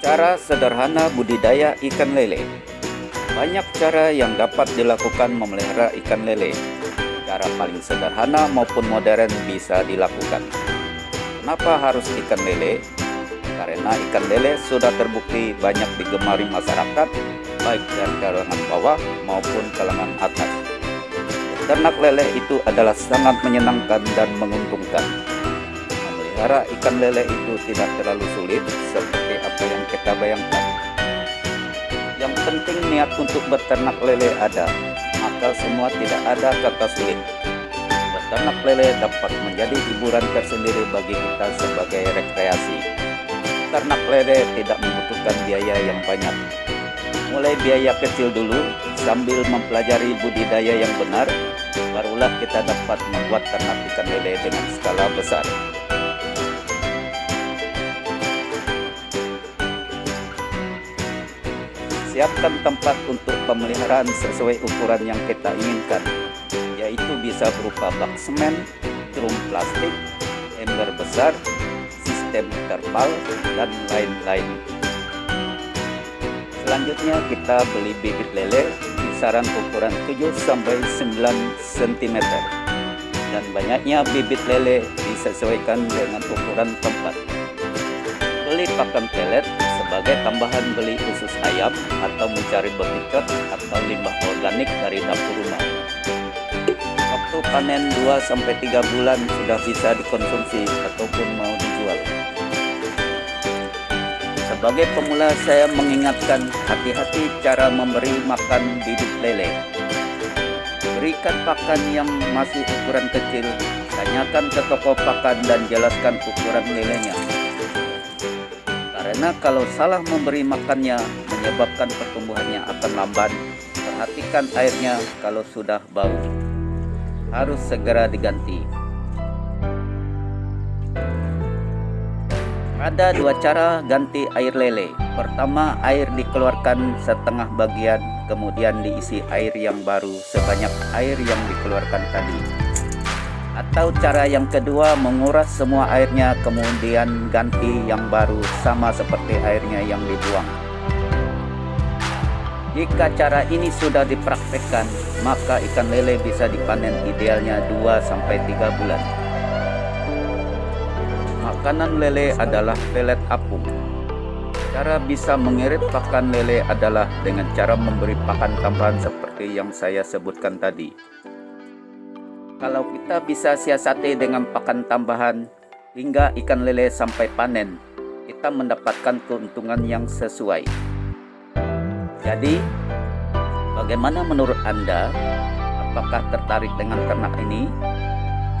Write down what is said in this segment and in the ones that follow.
Cara sederhana budidaya ikan lele. Banyak cara yang dapat dilakukan memelihara ikan lele. Cara paling sederhana maupun modern bisa dilakukan. Kenapa harus ikan lele? Karena ikan lele sudah terbukti banyak digemari masyarakat Baik dari kalangan bawah maupun kalangan atas. Ternak lele itu adalah sangat menyenangkan dan menguntungkan. Memelihara ikan lele itu tidak terlalu sulit seperti yang kita bayangkan. Yang penting niat untuk beternak lele ada, maka semua tidak ada kata sulit. Beternak lele dapat menjadi hiburan tersendiri bagi kita sebagai rekreasi. Ternak lele tidak membutuhkan biaya yang banyak. Mulai biaya kecil dulu, sambil mempelajari budidaya yang benar, barulah kita dapat membuat ternak ikan lele dengan skala besar. Siapkan tempat untuk pemeliharaan sesuai ukuran yang kita inginkan, yaitu bisa berupa bak semen, drum plastik, ember besar, sistem terpal, dan lain-lain. Selanjutnya kita beli bibit lele kisaran ukuran 7-9 cm dan banyaknya bibit lele disesuaikan dengan ukuran tempat. Beli pakan pelet sebagai tambahan beli usus ayam atau mencari bekicot atau limbah organik dari dapur rumah. Waktu panen 2-3 bulan sudah bisa dikonsumsi ataupun mau dijual. Sebagai pemula saya mengingatkan hati-hati cara memberi makan bibit lele. Berikan pakan yang masih ukuran kecil, tanyakan ke toko pakan dan jelaskan ukuran lelenya. Karena kalau salah memberi makannya menyebabkan pertumbuhannya akan lamban, perhatikan airnya kalau sudah bau. Harus segera diganti. Ada dua cara ganti air lele. Pertama, air dikeluarkan setengah bagian, kemudian diisi air yang baru sebanyak air yang dikeluarkan tadi. Atau cara yang kedua menguras semua airnya kemudian ganti yang baru sama seperti airnya yang dibuang. Jika cara ini sudah dipraktekkan, maka ikan lele bisa dipanen idealnya 2-3 bulan. Makanan lele adalah pelet apung. Cara bisa mengirit pakan lele adalah dengan cara memberi pakan tambahan seperti yang saya sebutkan tadi. Kalau kita bisa siasati dengan pakan tambahan hingga ikan lele sampai panen, kita mendapatkan keuntungan yang sesuai. Jadi, bagaimana menurut Anda? Apakah tertarik dengan ternak ini?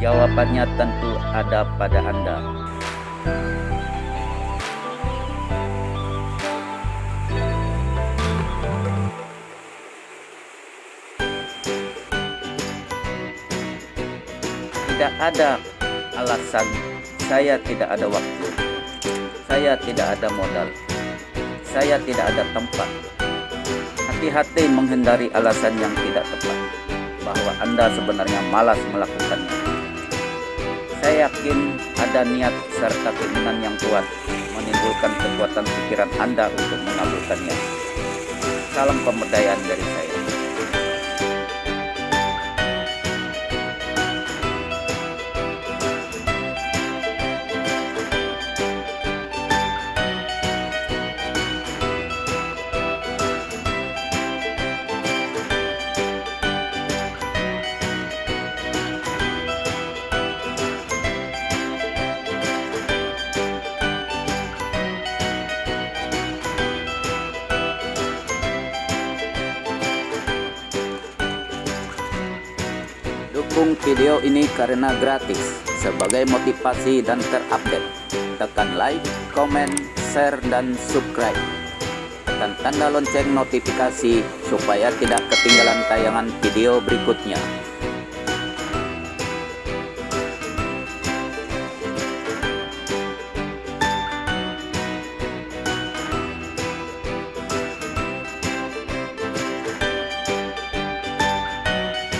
Jawabannya tentu ada pada Anda. Tidak ada alasan. Saya tidak ada waktu. Saya tidak ada modal. Saya tidak ada tempat. Hati-hati menghindari alasan yang tidak tepat bahwa anda sebenarnya malas melakukannya. Saya yakin ada niat serta keinginan yang kuat menimbulkan kekuatan pikiran anda untuk mengabulkannya. Salam pemberdayaan dari saya Dukung video ini karena gratis sebagai motivasi dan terupdate. Tekan like, komen, share, dan subscribe. Tekan tanda lonceng notifikasi supaya tidak ketinggalan tayangan video berikutnya.